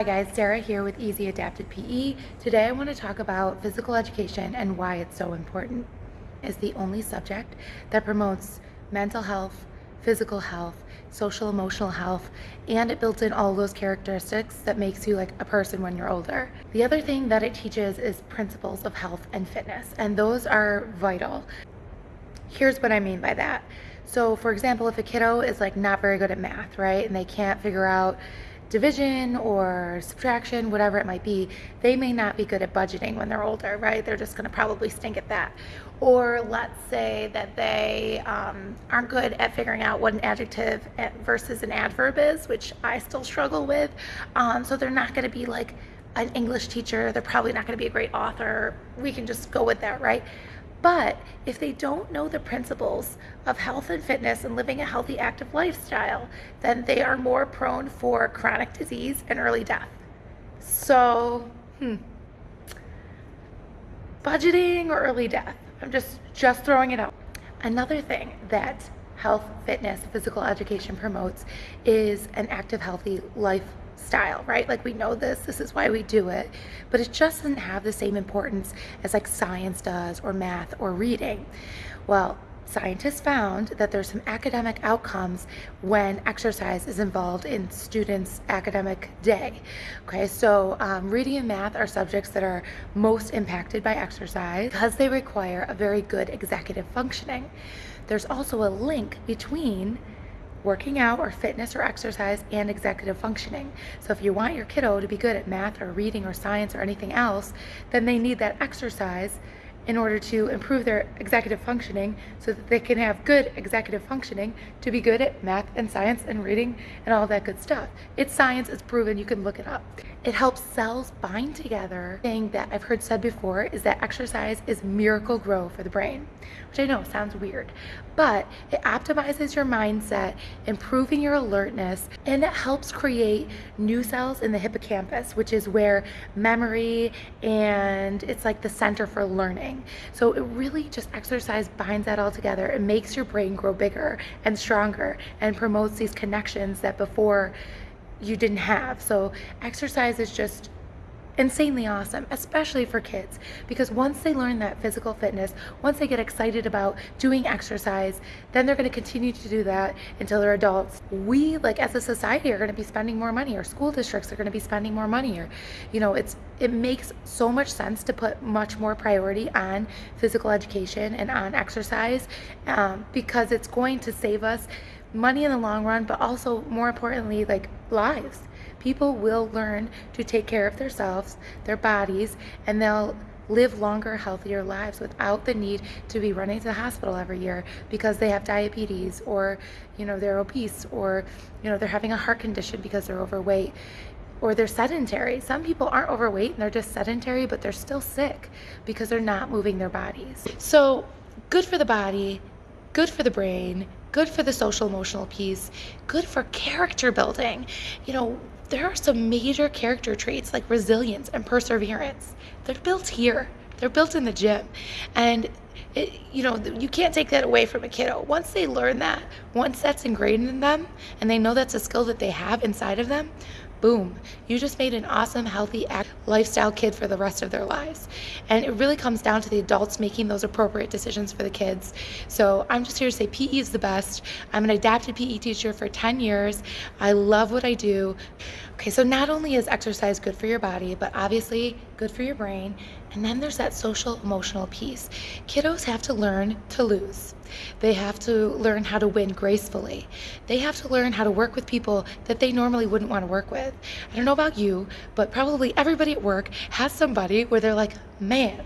Hi guys, Sarah here with Easy Adapted PE. Today I want to talk about physical education and why it's so important. It's the only subject that promotes mental health, physical health, social emotional health, and it builds in all those characteristics that makes you like a person when you're older. The other thing that it teaches is principles of health and fitness, and those are vital. Here's what I mean by that. So for example, if a kiddo is like not very good at math, right, and they can't figure out division or subtraction, whatever it might be, they may not be good at budgeting when they're older, right? They're just going to probably stink at that. Or let's say that they um, aren't good at figuring out what an adjective versus an adverb is, which I still struggle with. Um, so they're not going to be like an English teacher. They're probably not going to be a great author. We can just go with that, right? But if they don't know the principles of health and fitness and living a healthy, active lifestyle, then they are more prone for chronic disease and early death. So, hmm. Budgeting or early death? I'm just just throwing it out. Another thing that health, fitness, physical education promotes is an active, healthy life style, right? Like we know this, this is why we do it, but it just doesn't have the same importance as like science does or math or reading. Well, scientists found that there's some academic outcomes when exercise is involved in students' academic day. Okay, so um, reading and math are subjects that are most impacted by exercise because they require a very good executive functioning. There's also a link between working out or fitness or exercise and executive functioning. So if you want your kiddo to be good at math or reading or science or anything else, then they need that exercise in order to improve their executive functioning so that they can have good executive functioning to be good at math and science and reading and all that good stuff. It's science, it's proven, you can look it up. It helps cells bind together. Thing that I've heard said before is that exercise is Miracle-Gro for the brain, which I know sounds weird, but it optimizes your mindset, improving your alertness, and it helps create new cells in the hippocampus, which is where memory and it's like the center for learning. So it really just exercise binds that all together. It makes your brain grow bigger and stronger and promotes these connections that before you didn't have. So exercise is just insanely awesome, especially for kids, because once they learn that physical fitness, once they get excited about doing exercise, then they're going to continue to do that until they're adults. We, like as a society, are going to be spending more money, or school districts are going to be spending more money, or, you know, it's it makes so much sense to put much more priority on physical education and on exercise um, because it's going to save us money in the long run, but also more importantly, like lives. People will learn to take care of themselves, their bodies, and they'll live longer, healthier lives without the need to be running to the hospital every year because they have diabetes or, you know, they're obese or, you know, they're having a heart condition because they're overweight or they're sedentary. Some people aren't overweight and they're just sedentary, but they're still sick because they're not moving their bodies. So good for the body, good for the brain, good for the social emotional piece, good for character building. You know, there are some major character traits like resilience and perseverance. They're built here. They're built in the gym. And it, you know, you can't take that away from a kiddo. Once they learn that, once that's ingrained in them and they know that's a skill that they have inside of them, boom, you just made an awesome, healthy lifestyle kid for the rest of their lives. And it really comes down to the adults making those appropriate decisions for the kids. So I'm just here to say PE is the best. I'm an adapted PE teacher for 10 years. I love what I do. Okay, so not only is exercise good for your body, but obviously good for your brain. And then there's that social emotional piece. Kiddos have to learn to lose. They have to learn how to win gracefully. They have to learn how to work with people that they normally wouldn't want to work with. I don't know about you, but probably everybody at work has somebody where they're like, man,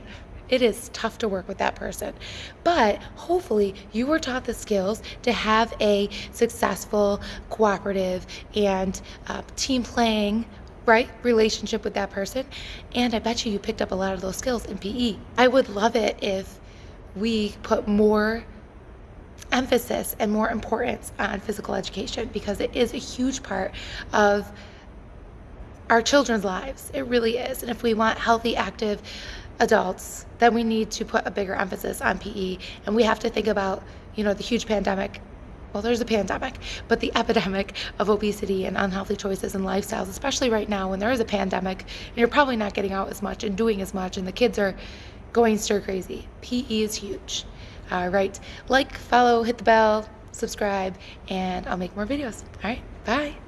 it is tough to work with that person. But hopefully, you were taught the skills to have a successful, cooperative, and uh, team playing right relationship with that person. And i bet you you picked up a lot of those skills in pe i would love it if we put more emphasis and more importance on physical education because it is a huge part of our children's lives. It really is. And if we want healthy active adults, then we need to put a bigger emphasis on PE. And we have to think about, you know, the huge pandemic well, there's a pandemic, but the epidemic of obesity and unhealthy choices and lifestyles, especially right now when there is a pandemic and you're probably not getting out as much and doing as much, and the kids are going stir crazy. PE is huge. All right. Like, follow, hit the bell, subscribe, and I'll make more videos. All right. Bye.